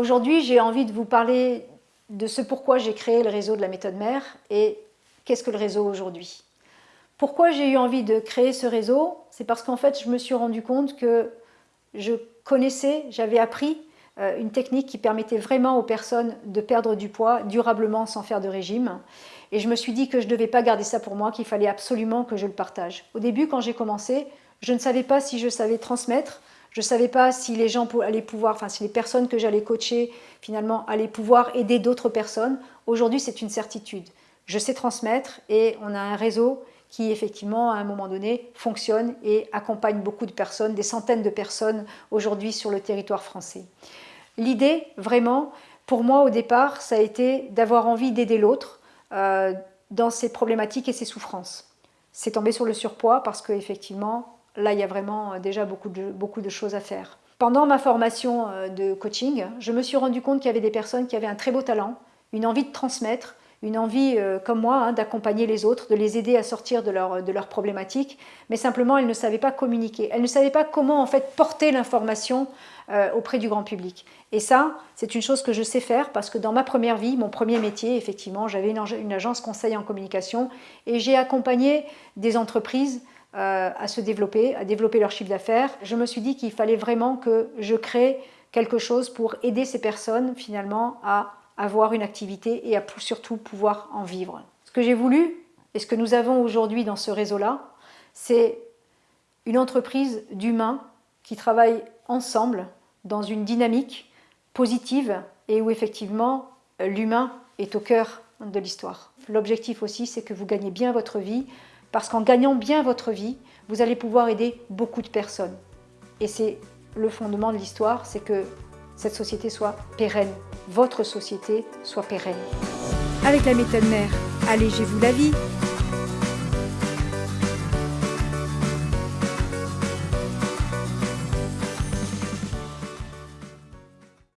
Aujourd'hui, j'ai envie de vous parler de ce pourquoi j'ai créé le réseau de la méthode mère et qu'est-ce que le réseau aujourd'hui. Pourquoi j'ai eu envie de créer ce réseau C'est parce qu'en fait, je me suis rendu compte que je connaissais, j'avais appris euh, une technique qui permettait vraiment aux personnes de perdre du poids durablement sans faire de régime. Et je me suis dit que je ne devais pas garder ça pour moi, qu'il fallait absolument que je le partage. Au début, quand j'ai commencé, je ne savais pas si je savais transmettre, je ne savais pas si les gens allaient pouvoir, enfin si les personnes que j'allais coacher finalement allaient pouvoir aider d'autres personnes. Aujourd'hui, c'est une certitude. Je sais transmettre et on a un réseau qui effectivement à un moment donné fonctionne et accompagne beaucoup de personnes, des centaines de personnes aujourd'hui sur le territoire français. L'idée vraiment, pour moi au départ, ça a été d'avoir envie d'aider l'autre euh, dans ses problématiques et ses souffrances. C'est tombé sur le surpoids parce qu'effectivement, là il y a vraiment euh, déjà beaucoup de, beaucoup de choses à faire. Pendant ma formation euh, de coaching, je me suis rendu compte qu'il y avait des personnes qui avaient un très beau talent, une envie de transmettre, une envie, euh, comme moi, hein, d'accompagner les autres, de les aider à sortir de leurs de leur problématiques, mais simplement elles ne savaient pas communiquer. Elles ne savaient pas comment en fait porter l'information auprès du grand public. Et ça, c'est une chose que je sais faire parce que dans ma première vie, mon premier métier, effectivement, j'avais une, une, agence conseil en communication et j'ai accompagné des entreprises euh, à se développer, à développer leur chiffre d'affaires. Je me suis dit qu'il fallait vraiment que je crée quelque chose pour aider ces personnes finalement à avoir une activité et à surtout pouvoir en vivre. Ce que j'ai voulu et ce que nous avons aujourd'hui dans ce réseau-là, c'est une entreprise d'humains qui travaillent ensemble dans une dynamique positive et où effectivement l'humain est au cœur de l'histoire. L'objectif aussi, c'est que vous gagnez bien votre vie, parce qu'en gagnant bien votre vie, vous allez pouvoir aider beaucoup de personnes. Et c'est le fondement de l'histoire, c'est que cette société soit pérenne, votre société soit pérenne. Avec la méthode mère, allégez-vous la vie